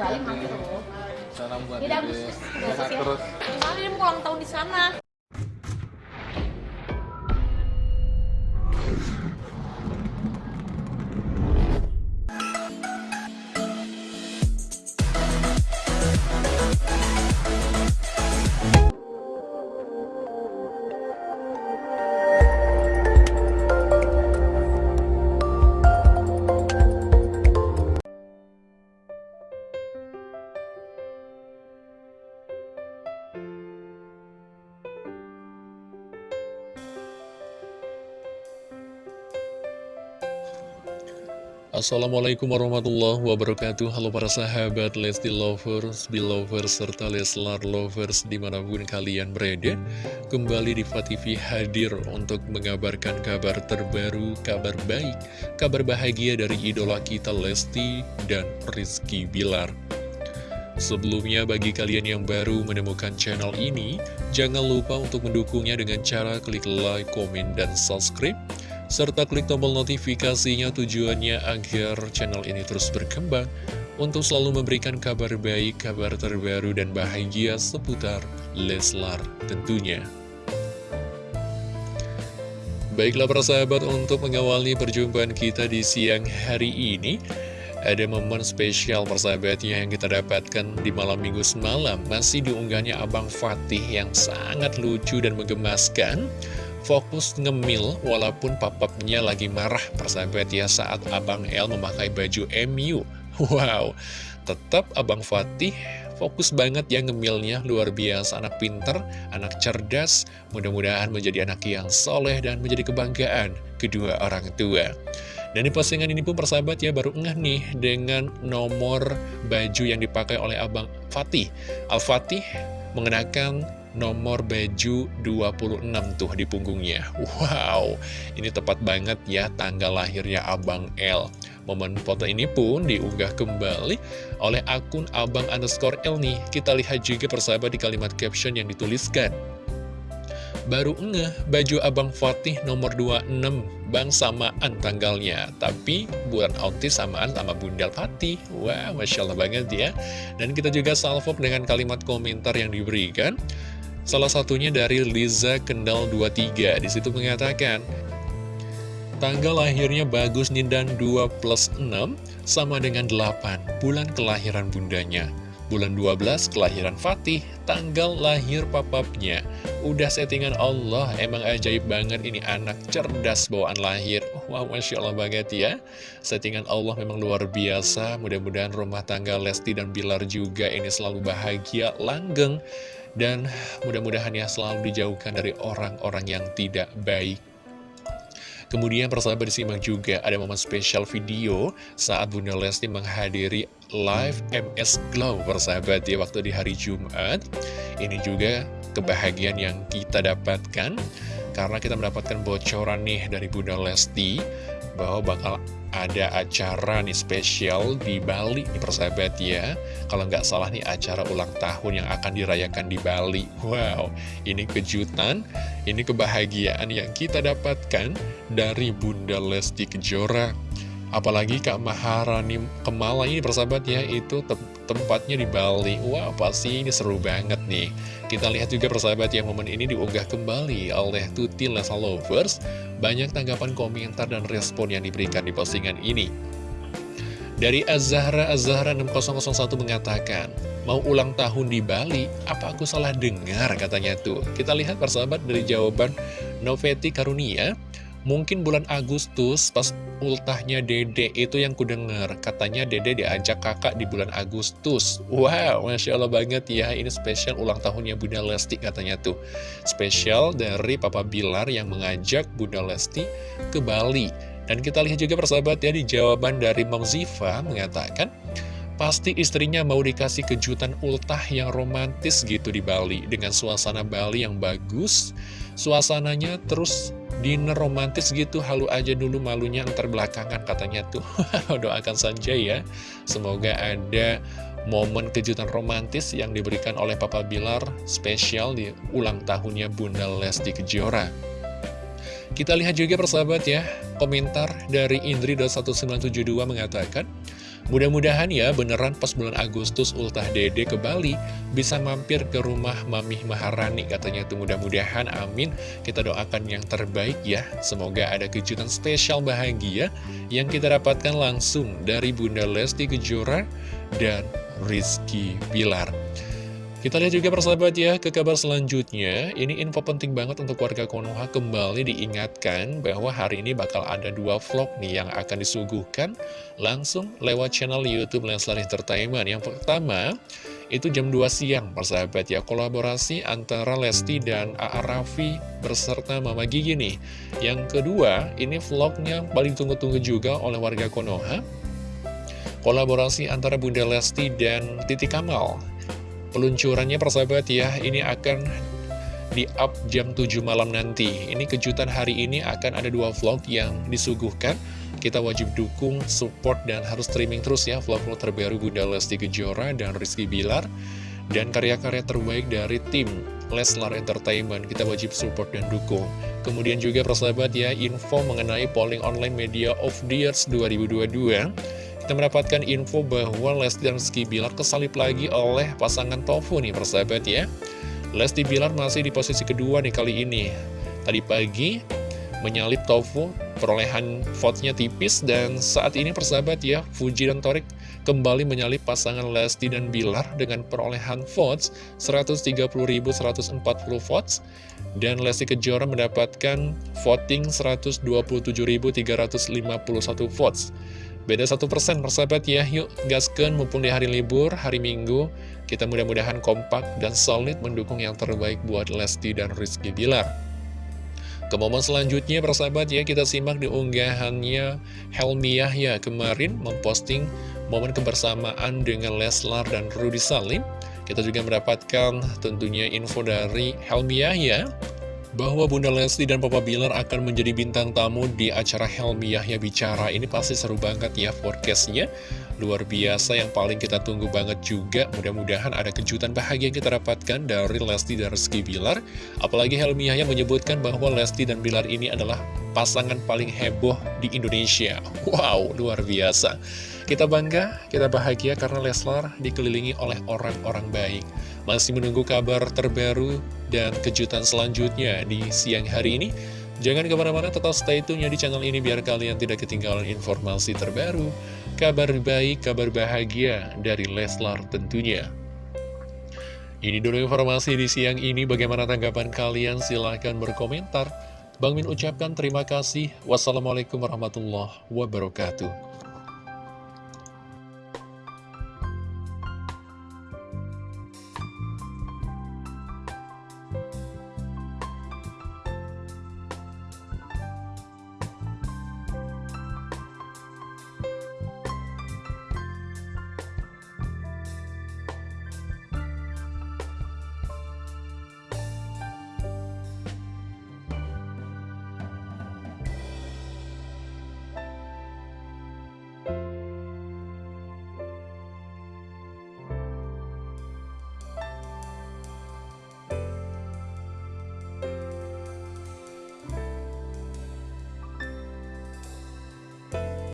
balik mampir Salam buat Dede. Sehat terus. Soalnya dia mau ulang tahun di sana. Assalamualaikum warahmatullahi wabarakatuh. Halo para sahabat Lesti Lovers, Belovers, serta Leslar Lovers di mana pun kalian berada. Kembali di TV hadir untuk mengabarkan kabar terbaru, kabar baik Kabar bahagia dari idola kita Lesti dan Rizky Bilar. Sebelumnya bagi kalian yang baru menemukan channel ini Jangan lupa untuk mendukungnya dengan cara klik like, komen, dan subscribe serta klik tombol notifikasinya tujuannya agar channel ini terus berkembang untuk selalu memberikan kabar baik, kabar terbaru, dan bahagia seputar Leslar tentunya. Baiklah para sahabat untuk mengawali perjumpaan kita di siang hari ini Ada momen spesial persahabatnya yang kita dapatkan di malam minggu semalam Masih diunggahnya Abang Fatih yang sangat lucu dan menggemaskan Fokus ngemil walaupun papapnya lagi marah persahabat ya saat Abang L memakai baju MU Wow, tetap Abang Fatih fokus banget ya ngemilnya luar biasa anak pinter, anak cerdas mudah-mudahan menjadi anak yang soleh dan menjadi kebanggaan kedua orang tua. Dan di postingan ini pun persahabat ya baru ngeh nih dengan nomor baju yang dipakai oleh Abang Fatih. Al-Fatih mengenakan nomor baju 26 tuh di punggungnya. Wow, ini tepat banget ya tanggal lahirnya Abang L. Momen foto ini pun diunggah kembali oleh akun Abang underscore L nih. Kita lihat juga persahabat di kalimat caption yang dituliskan. Baru ngeh baju Abang Fatih nomor 26 Bang samaan tanggalnya. Tapi bulan autis samaan sama Bunda Fatih. Wah, Masya Allah banget ya. Dan kita juga salvo dengan kalimat komentar yang diberikan Salah satunya dari Liza Kendal 23 Di situ mengatakan Tanggal lahirnya bagus nih dan 2 plus 6 sama dengan 8 Bulan kelahiran bundanya. Bulan 12 kelahiran Fatih Tanggal lahir papapnya. Udah settingan Allah Emang ajaib banget ini anak cerdas bawaan lahir. Wow Masya Allah banget ya. Settingan Allah memang luar biasa. Mudah-mudahan rumah tangga Lesti dan Bilar juga Ini selalu bahagia, langgeng Dan mudah-mudahan ya selalu dijauhkan dari orang-orang yang tidak baik Kemudian persahabat disimak juga ada momen spesial video saat Bunda Lesti menghadiri live MS Glow persahabat ya waktu di hari Jumat. Ini juga kebahagiaan yang kita dapatkan karena kita mendapatkan bocoran nih dari Bunda Lesti bahwa bakal ada acara nih spesial di Bali nih persahabat ya. Kalau nggak salah nih acara ulang tahun yang akan dirayakan di Bali. Wow, ini kejutan, ini kebahagiaan yang kita dapatkan dari Bunda Lesti Kejora. Apalagi Kak Maharani Kemala ini persahabat ya itu tempatnya di Bali. Wah pasti ini seru banget nih. Kita lihat juga persahabat ya momen ini diunggah kembali oleh Tuti Lesa Lovers. Banyak tanggapan komentar dan respon yang diberikan di postingan ini. Dari Azahra Azahra 6001 mengatakan Mau ulang tahun di Bali, apa aku salah dengar? katanya tuh. Kita lihat persahabat dari jawaban Noveti Karunia Mungkin bulan Agustus pas ultahnya Dede itu yang kudengar. Katanya Dede diajak kakak di bulan Agustus. Wow, Masya Allah banget ya. Ini spesial ulang tahunnya Bunda Lesti katanya tuh. Spesial dari Papa Bilar yang mengajak Bunda Lesti ke Bali. Dan kita lihat juga persahabat ya di jawaban dari Mam Ziva mengatakan Pasti istrinya mau dikasih kejutan ultah yang romantis gitu di Bali. Dengan suasana Bali yang bagus Suasananya terus dinner romantis gitu halu aja dulu malunya ntar belakangan katanya tuh. Doakan saja ya. Semoga ada momen kejutan romantis yang diberikan oleh Papa Bilar spesial di ulang tahunnya Bunda Lesti Kejora. Kita lihat juga persahabat ya komentar dari Indri.1972 mengatakan Mudah-mudahan ya beneran pas bulan Agustus ultah dede ke Bali bisa mampir ke rumah Mamih Maharani katanya tuh. Mudah-mudahan amin. Kita doakan yang terbaik ya. Semoga ada kejutan spesial bahagia yang kita dapatkan langsung dari Bunda Lesti Kejora dan Rizky Bilar kita lihat juga persahabat ya ke kabar selanjutnya. Ini info penting banget untuk warga Konoha kembali diingatkan bahwa hari ini bakal ada dua vlog nih yang akan disuguhkan Langsung lewat channel Youtube Leslar Entertainment. Yang pertama itu jam 2 siang persahabat ya Kolaborasi antara Lesti dan A.A. Raffi berserta Mama Gigi nih. Yang kedua ini vlognya paling tunggu-tunggu juga oleh warga Konoha. Kolaborasi antara Bunda Lesti dan Titi Kamal peluncurannya persahabat ya ini akan di up jam 7 malam nanti. Ini kejutan hari ini akan ada dua vlog yang disuguhkan. Kita wajib dukung, support, dan harus streaming terus ya vlog-vlog terbaru Bunda Lesti Kejora dan Rizky Bilar dan karya-karya terbaik dari tim Leslar Entertainment. Kita wajib support dan dukung. Kemudian juga persahabat ya info mengenai polling online media of the years 2022 kita mendapatkan info bahwa Lesti dan Rizky Bilar kesalip lagi oleh pasangan Tofu nih persahabat ya. Lesti Bilar masih di posisi kedua nih kali ini. Tadi pagi menyalip Tofu perolehan vote-nya tipis dan saat ini persahabat ya Fuji dan Torik kembali menyalip pasangan Lesti dan Bilar dengan perolehan votes 130.140 votes dan Lesti Kejora mendapatkan voting 127.351 votes Beda satu persen persahabat ya, yuk gaskan mumpung di hari libur, hari minggu, kita mudah-mudahan kompak dan solid mendukung yang terbaik buat Lesti dan Rizky Bilar. Ke momen selanjutnya persahabat ya, kita simak di unggahannya Helmi Yahya kemarin memposting momen kebersamaan dengan Leslar dan Rudy Salim. Kita juga mendapatkan tentunya info dari Helmi Yahya bahwa Bunda Lesti dan Papa Bilar akan menjadi bintang tamu di acara Helmi Yahya Bicara. Ini pasti seru banget ya forecastnya. Luar biasa yang paling kita tunggu banget juga. Mudah-mudahan ada kejutan bahagia yang kita dapatkan dari Lesti dan Rizky Bilar. Apalagi Helmi Yahya menyebutkan bahwa Lesti dan Bilar ini adalah pasangan paling heboh di Indonesia. Wow, luar biasa. Kita bangga, kita bahagia karena Leslar dikelilingi oleh orang-orang baik. Masih menunggu kabar terbaru dan kejutan selanjutnya di siang hari ini. Jangan ke mana-mana, tetap stay tune ya di channel ini biar kalian tidak ketinggalan informasi terbaru, kabar baik, kabar bahagia dari Leslar tentunya. Ini dulu informasi di siang ini, bagaimana tanggapan kalian? Silahkan berkomentar. Bang Min ucapkan terima kasih. Wassalamualaikum warahmatullahi wabarakatuh.